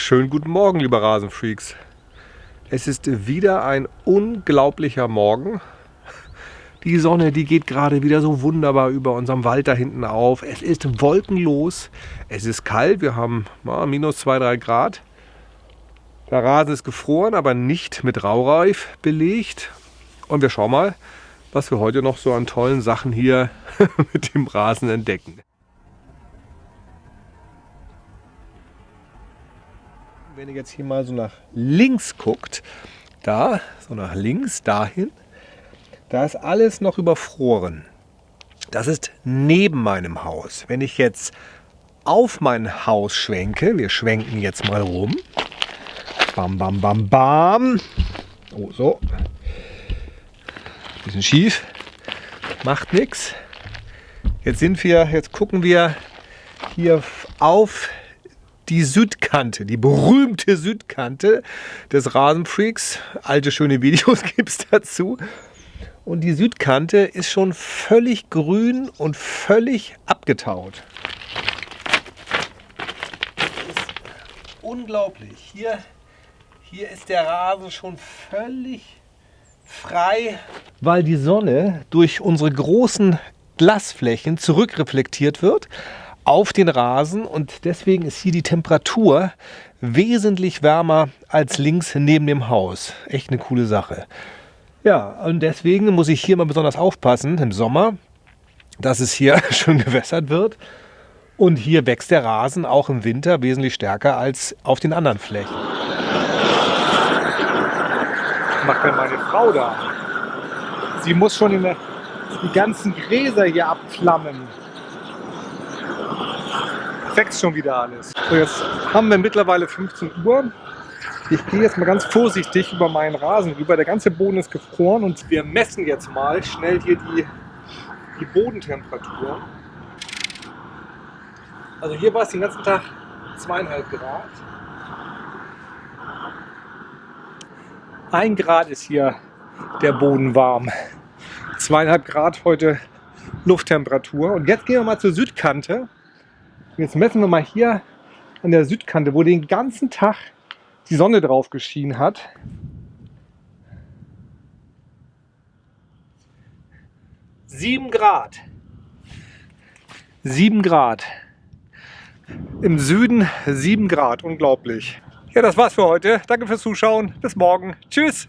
Schönen guten Morgen, liebe Rasenfreaks. Es ist wieder ein unglaublicher Morgen. Die Sonne, die geht gerade wieder so wunderbar über unserem Wald da hinten auf. Es ist wolkenlos. Es ist kalt. Wir haben ja, minus 2, 3 Grad. Der Rasen ist gefroren, aber nicht mit Raureif belegt. Und wir schauen mal, was wir heute noch so an tollen Sachen hier mit dem Rasen entdecken. Wenn ihr jetzt hier mal so nach links guckt, da, so nach links, dahin, da ist alles noch überfroren. Das ist neben meinem Haus. Wenn ich jetzt auf mein Haus schwenke, wir schwenken jetzt mal rum. Bam, bam, bam, bam. Oh, so. Bisschen schief. Macht nichts. Jetzt sind wir, jetzt gucken wir hier auf die Südkante, die berühmte Südkante des Rasenfreaks. Alte schöne Videos gibt es dazu. Und die Südkante ist schon völlig grün und völlig abgetaut. unglaublich. Hier, hier ist der Rasen schon völlig frei, weil die Sonne durch unsere großen Glasflächen zurückreflektiert wird auf den Rasen und deswegen ist hier die Temperatur wesentlich wärmer als links neben dem Haus. Echt eine coole Sache. Ja, und deswegen muss ich hier mal besonders aufpassen im Sommer, dass es hier schön gewässert wird. Und hier wächst der Rasen auch im Winter wesentlich stärker als auf den anderen Flächen. Was macht denn meine Frau da? Sie muss schon die ganzen Gräser hier abflammen wächst schon wieder alles. So, jetzt haben wir mittlerweile 15 Uhr. Ich gehe jetzt mal ganz vorsichtig über meinen Rasen rüber. Der ganze Boden ist gefroren und wir messen jetzt mal schnell hier die, die Bodentemperatur. Also hier war es den ganzen Tag zweieinhalb Grad. Ein Grad ist hier der Boden warm. Zweieinhalb Grad heute Lufttemperatur. Und jetzt gehen wir mal zur Südkante. Jetzt messen wir mal hier an der Südkante, wo den ganzen Tag die Sonne drauf geschienen hat. Sieben Grad. Sieben Grad. Im Süden sieben Grad. Unglaublich. Ja, das war's für heute. Danke fürs Zuschauen. Bis morgen. Tschüss.